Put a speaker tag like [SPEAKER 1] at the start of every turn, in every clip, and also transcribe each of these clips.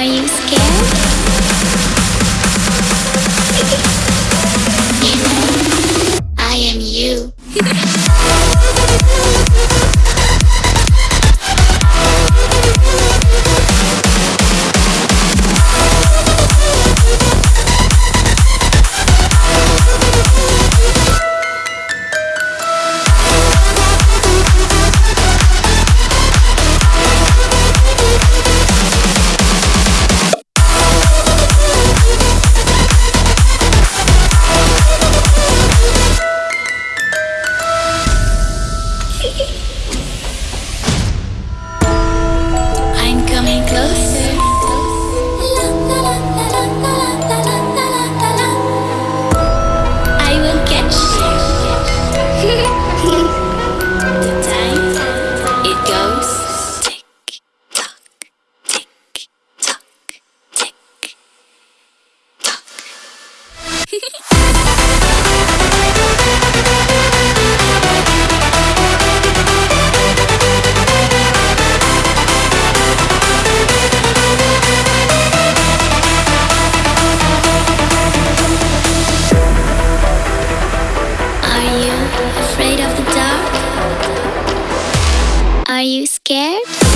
[SPEAKER 1] Are you scared? Are you afraid of the dark? Are you scared?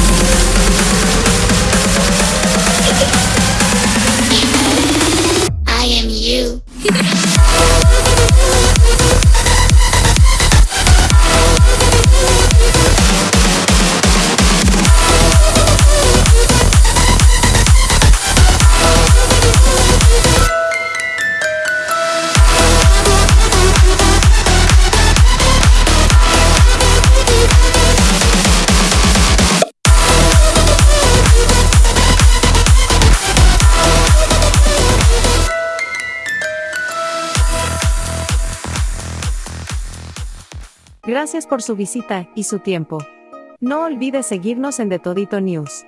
[SPEAKER 2] Gracias por su visita y su tiempo. No olvide seguirnos en The Todito News.